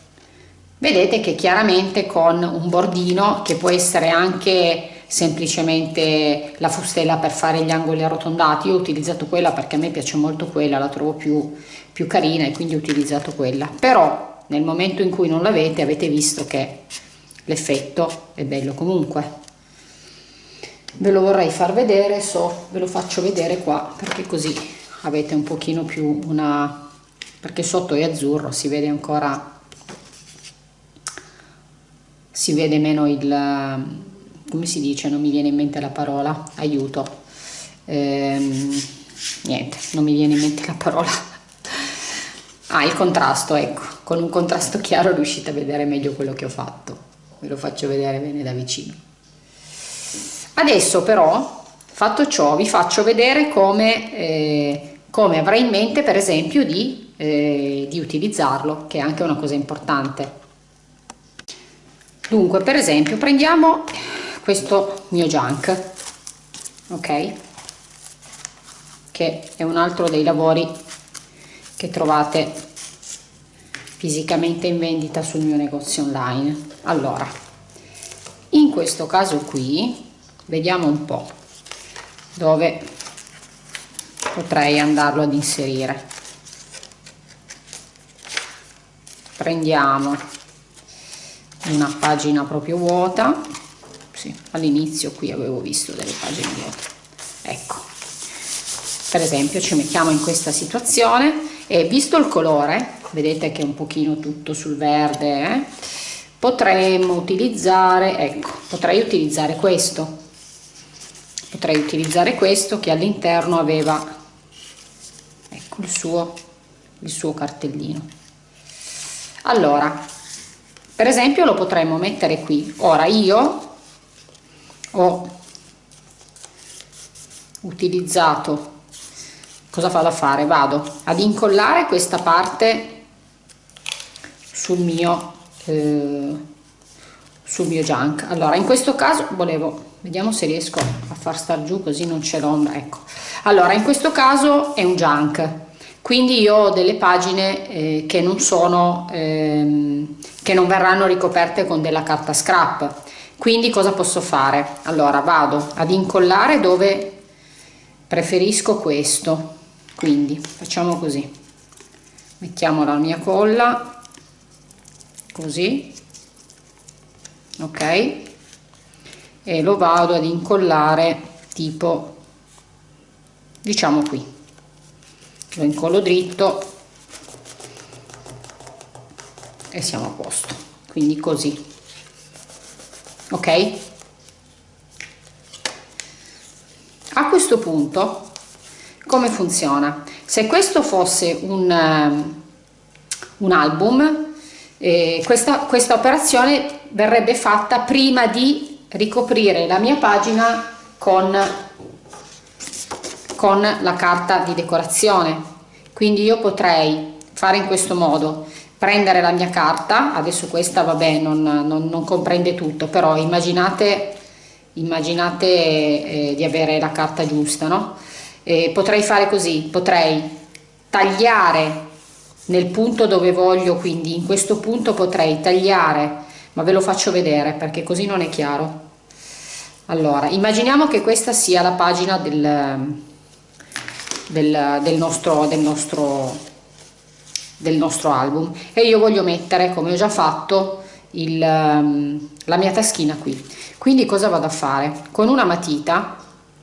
vedete che chiaramente con un bordino che può essere anche semplicemente la fustella per fare gli angoli arrotondati io ho utilizzato quella perché a me piace molto quella la trovo più, più carina e quindi ho utilizzato quella. Però nel momento in cui non l'avete avete visto che l'effetto è bello comunque. Ve lo vorrei far vedere so ve lo faccio vedere qua perché così avete un pochino più una perché sotto è azzurro si vede ancora si vede meno il come si dice non mi viene in mente la parola aiuto. Ehm, niente non mi viene in mente la parola. Ah il contrasto ecco. Con un contrasto chiaro riuscite a vedere meglio quello che ho fatto. Ve lo faccio vedere bene da vicino. Adesso però fatto ciò vi faccio vedere come eh, come avrei in mente per esempio di, eh, di utilizzarlo che è anche una cosa importante dunque per esempio prendiamo questo mio junk ok? Che è un altro dei lavori che trovate fisicamente in vendita sul mio negozio online. Allora in questo caso qui vediamo un po dove potrei andarlo ad inserire. Prendiamo una pagina proprio vuota. Sì, all'inizio qui avevo visto delle pagine vuote. Ecco. Per esempio ci mettiamo in questa situazione. E visto il colore vedete che è un pochino tutto sul verde eh, potremmo utilizzare ecco potrei utilizzare questo. Potrei utilizzare questo che all'interno aveva ecco il suo il suo cartellino. Allora per esempio lo potremmo mettere qui. Ora io ho utilizzato cosa vado a fare? Vado ad incollare questa parte sul mio eh, sul mio junk. Allora in questo caso volevo vediamo se riesco a far star giù così non c'è l'ombra ecco. Allora in questo caso è un junk quindi io ho delle pagine eh, che non sono ehm, che non verranno ricoperte con della carta scrap. Quindi cosa posso fare? Allora vado ad incollare dove preferisco questo. Quindi facciamo così. Mettiamo la mia colla. Così. Ok. E lo vado ad incollare tipo diciamo qui lo incollo dritto e siamo a posto. Quindi così. Ok? A questo punto come funziona? Se questo fosse un, um, un album eh, questa, questa operazione verrebbe fatta prima di ricoprire la mia pagina con con la carta di decorazione. Quindi io potrei fare in questo modo. Prendere la mia carta adesso questa vabbè non, non, non comprende tutto però immaginate immaginate eh, di avere la carta giusta no? Eh, potrei fare così potrei tagliare nel punto dove voglio quindi in questo punto potrei tagliare ma ve lo faccio vedere perché così non è chiaro. Allora immaginiamo che questa sia la pagina del, del, del, nostro, del, nostro, del nostro album. E io voglio mettere come ho già fatto il, ehm, la mia taschina qui. Quindi cosa vado a fare? Con una matita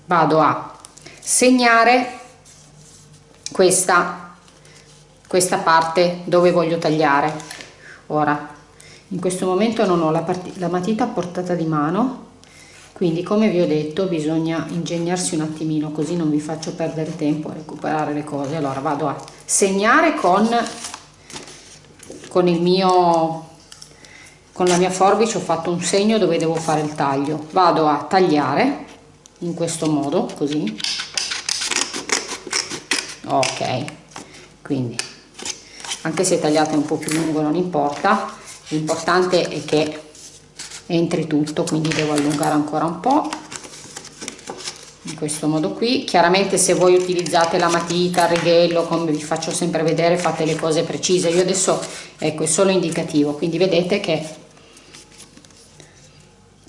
vado a segnare questa questa parte dove voglio tagliare. Ora in questo momento non ho la, la matita a portata di mano quindi come vi ho detto bisogna ingegnarsi un attimino così non vi faccio perdere tempo a recuperare le cose. Allora vado a segnare con con il mio con la mia forbice ho fatto un segno dove devo fare il taglio. Vado a tagliare in questo modo così. Ok quindi anche se tagliate un po più lungo non importa l'importante è che entri tutto quindi devo allungare ancora un po. In questo modo qui. Chiaramente se voi utilizzate la matita il righello come vi faccio sempre vedere fate le cose precise. Io adesso ecco è solo indicativo quindi vedete che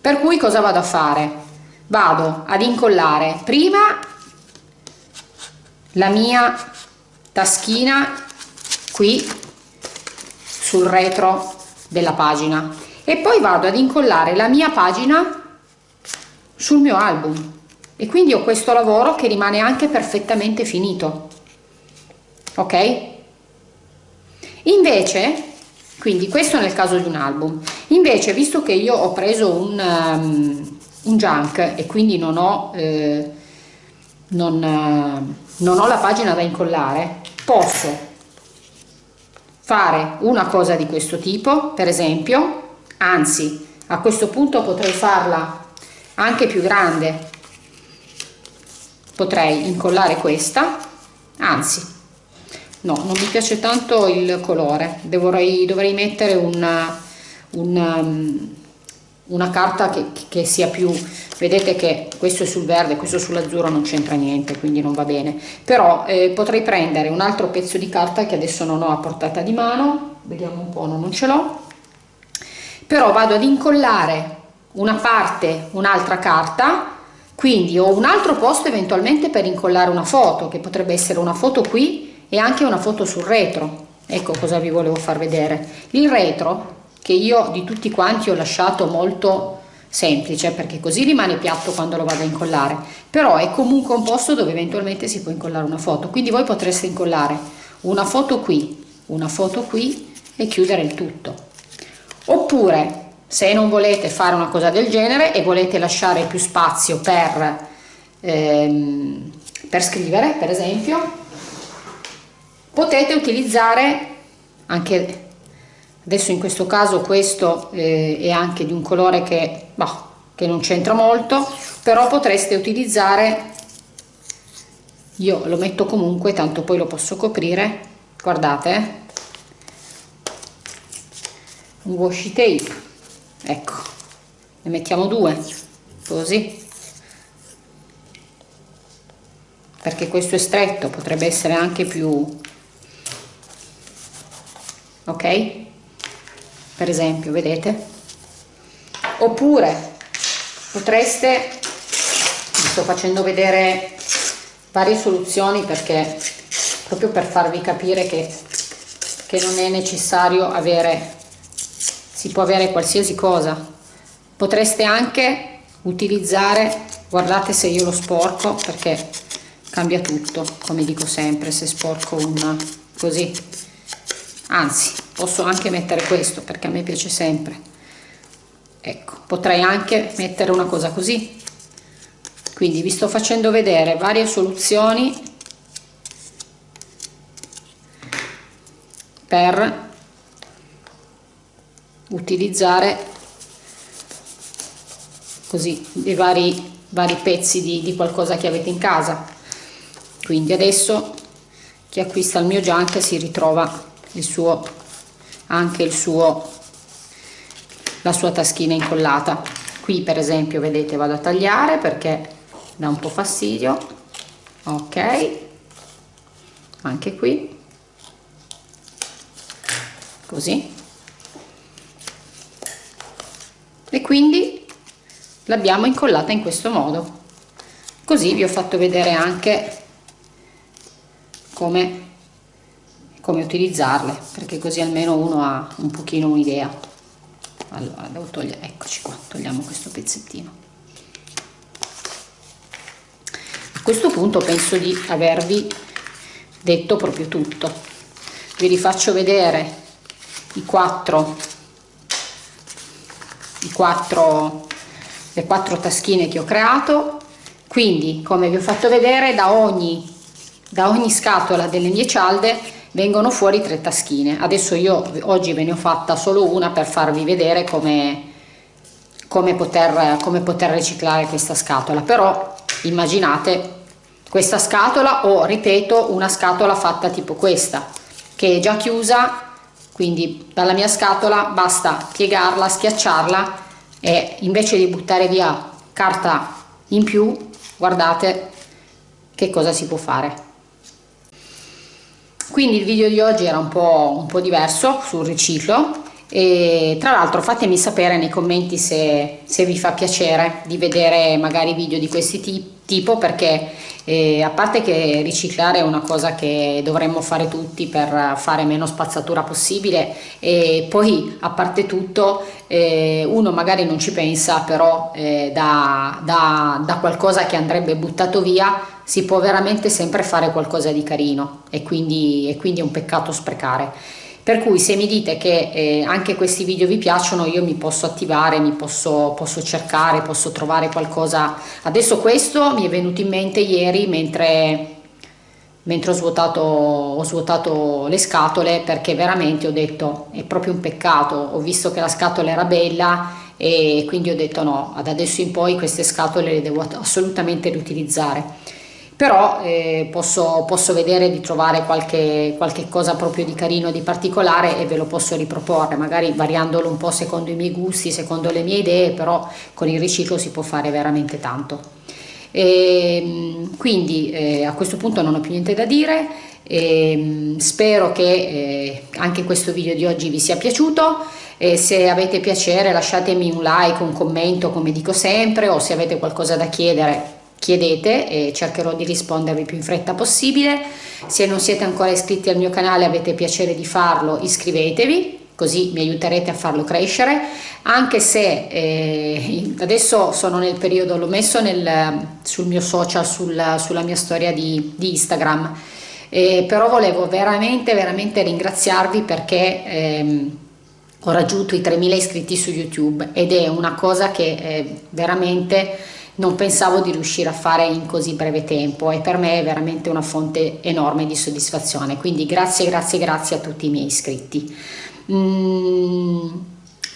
per cui cosa vado a fare? Vado ad incollare prima la mia taschina qui sul retro della pagina e poi vado ad incollare la mia pagina sul mio album. E quindi ho questo lavoro che rimane anche perfettamente finito. Ok? Invece quindi questo nel caso di un album. Invece visto che io ho preso un, um, un junk e quindi non ho eh, non, uh, non ho la pagina da incollare posso fare una cosa di questo tipo per esempio anzi a questo punto potrei farla anche più grande. Potrei incollare questa. Anzi no non mi piace tanto il colore. Dovrei, dovrei mettere una, una, um, una carta che, che, sia più vedete che questo è sul verde questo sull'azzurro non c'entra niente quindi non va bene. Però eh, potrei prendere un altro pezzo di carta che adesso non ho a portata di mano. Vediamo un po' no, non ce l'ho però vado ad incollare una parte un'altra carta quindi ho un altro posto eventualmente per incollare una foto che potrebbe essere una foto qui e anche una foto sul retro. Ecco cosa vi volevo far vedere. Il retro che io di tutti quanti ho lasciato molto semplice perché così rimane piatto quando lo vado a incollare. Però è comunque un posto dove eventualmente si può incollare una foto. Quindi voi potreste incollare una foto qui una foto qui e chiudere il tutto oppure se non volete fare una cosa del genere e volete lasciare più spazio per, ehm, per scrivere per esempio potete utilizzare anche adesso in questo caso questo eh, è anche di un colore che, bah, che non c'entra molto però potreste utilizzare io lo metto comunque tanto poi lo posso coprire guardate eh. Un washi tape. Ecco. Ne mettiamo due. Così. Perché questo è stretto potrebbe essere anche più ok? Per esempio vedete? Oppure potreste vi sto facendo vedere varie soluzioni perché proprio per farvi capire che, che non è necessario avere si può avere qualsiasi cosa. Potreste anche utilizzare guardate se io lo sporco perché cambia tutto come dico sempre se sporco una così. Anzi posso anche mettere questo perché a me piace sempre. Ecco potrei anche mettere una cosa così. Quindi vi sto facendo vedere varie soluzioni per utilizzare così i vari, vari pezzi di, di qualcosa che avete in casa. Quindi adesso chi acquista il mio junk si ritrova il suo anche il suo la sua taschina incollata. Qui per esempio vedete vado a tagliare perché dà un po' fastidio. Ok. Anche qui. Così e quindi l'abbiamo incollata in questo modo. Così vi ho fatto vedere anche come, come utilizzarle perché così almeno uno ha un pochino un'idea. Allora devo togliere eccoci qua togliamo questo pezzettino. A questo punto penso di avervi detto proprio tutto. Vi rifaccio vedere i quattro quattro, le quattro taschine che ho creato. Quindi come vi ho fatto vedere da ogni, da ogni scatola delle mie cialde vengono fuori tre taschine. Adesso io oggi ve ne ho fatta solo una per farvi vedere come, come, poter, come poter riciclare questa scatola. Però immaginate questa scatola o ripeto una scatola fatta tipo questa che è già chiusa. Quindi dalla mia scatola basta piegarla schiacciarla e invece di buttare via carta in più guardate che cosa si può fare. Quindi il video di oggi era un po', un po diverso sul riciclo e tra l'altro fatemi sapere nei commenti se, se, vi fa piacere di vedere magari video di questi tipo perché eh, a parte che riciclare è una cosa che dovremmo fare tutti per fare meno spazzatura possibile e poi a parte tutto eh, uno magari non ci pensa però eh, da, da, da qualcosa che andrebbe buttato via si può veramente sempre fare qualcosa di carino e quindi, e quindi è un peccato sprecare per cui se mi dite che eh, anche questi video vi piacciono io mi posso attivare, mi posso, posso, cercare, posso trovare qualcosa. Adesso questo mi è venuto in mente ieri mentre, mentre ho, svuotato, ho svuotato le scatole perché veramente ho detto è proprio un peccato. Ho visto che la scatola era bella e quindi ho detto no ad adesso in poi queste scatole le devo assolutamente riutilizzare però eh, posso, posso, vedere di trovare qualche, qualche, cosa proprio di carino, di particolare e ve lo posso riproporre, magari variandolo un po' secondo i miei gusti, secondo le mie idee, però con il riciclo si può fare veramente tanto. E, ehm, quindi eh, a questo punto non ho più niente da dire, e, ehm, spero che eh, anche questo video di oggi vi sia piaciuto e se avete piacere lasciatemi un like, un commento come dico sempre o se avete qualcosa da chiedere chiedete e cercherò di rispondervi più in fretta possibile. Se non siete ancora iscritti al mio canale avete piacere di farlo iscrivetevi così mi aiuterete a farlo crescere anche se eh, adesso sono nel periodo l'ho messo nel, sul mio social sul, sulla mia storia di, di Instagram eh, però volevo veramente veramente ringraziarvi perché ehm, ho raggiunto i 3000 iscritti su YouTube ed è una cosa che eh, veramente non pensavo di riuscire a fare in così breve tempo e per me è veramente una fonte enorme di soddisfazione quindi grazie grazie grazie a tutti i miei iscritti mm,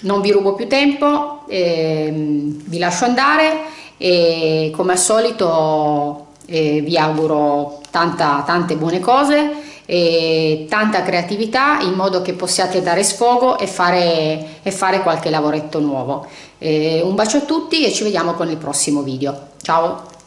non vi rubo più tempo eh, vi lascio andare e come al solito eh, vi auguro tanta, tante buone cose e tanta creatività in modo che possiate dare sfogo e fare, e fare qualche lavoretto nuovo. Eh, un bacio a tutti e ci vediamo con il prossimo video. Ciao!